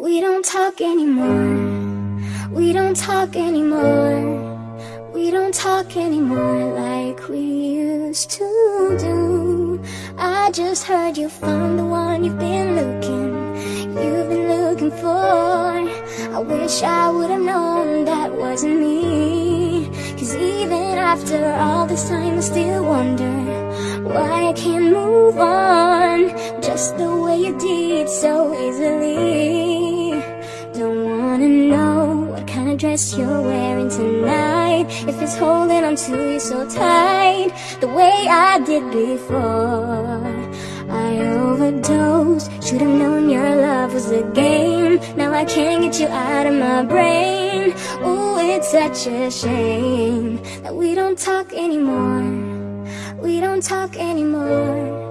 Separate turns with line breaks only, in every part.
We don't talk anymore. We don't talk anymore. We don't talk anymore like we used to do. I just heard you found the one you've been looking, you've been looking for. I wish I would have known that wasn't me. Cause even after all this time, I still wonder why I can't move on just the way you did so easily. Dress you're wearing tonight. If it's holding on to you so tight, the way I did before. I overdosed, should've known your love was a game. Now I can't get you out of my brain. Ooh, it's such a shame that we don't talk anymore. We don't talk anymore.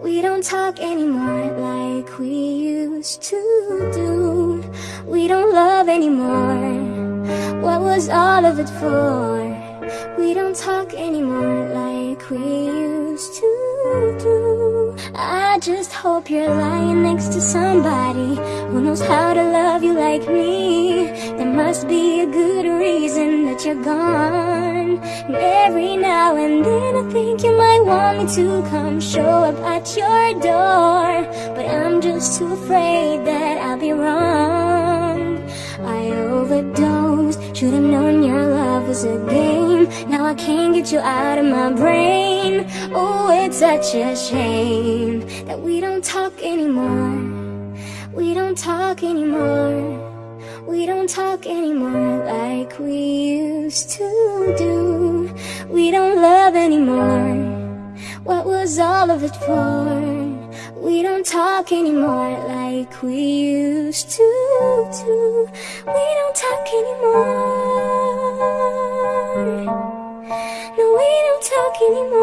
We don't talk anymore like we used to do. We don't love anymore. Was all of it for? We don't talk anymore like we used to do. I just hope you're lying next to somebody who knows how to love you like me. There must be a good reason that you're gone. And every now and then I think you might want me to come show up at your door. But I'm just too afraid that I'll be wrong. I overdosed, should've a game. Now I can't get you out of my brain. Oh, it's such a shame that we don't talk anymore. We don't talk anymore. We don't talk anymore like we used to do. We don't love anymore. What was all of it for? We don't talk anymore like we used to do. We don't talk anymore. No,